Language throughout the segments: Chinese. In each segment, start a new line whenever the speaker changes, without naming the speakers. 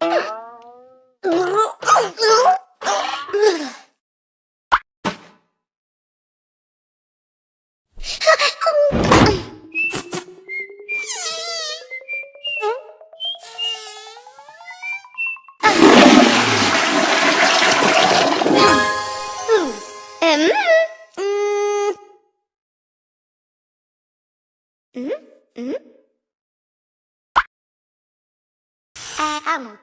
嗯。嗯，啊啊啊！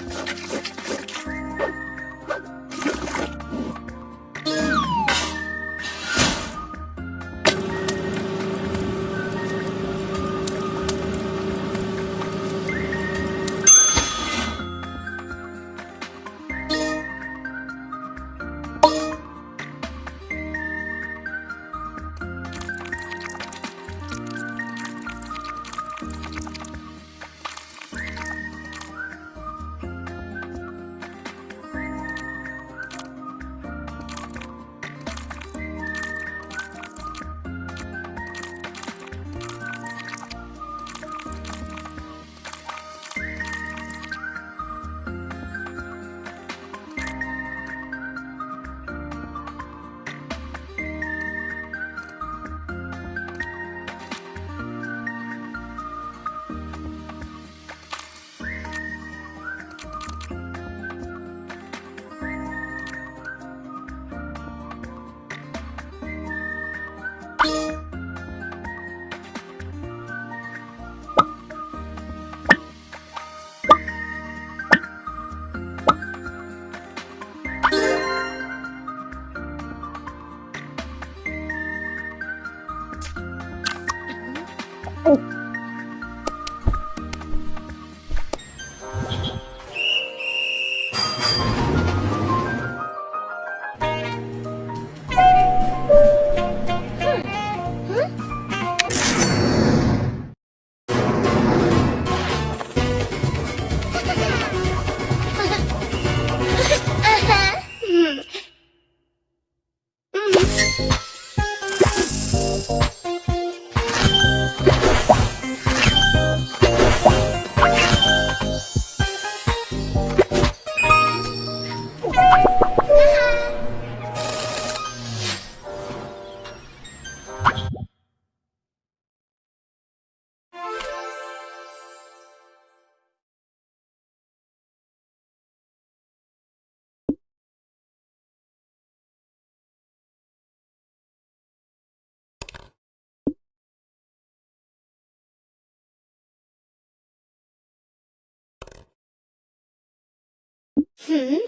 嗯。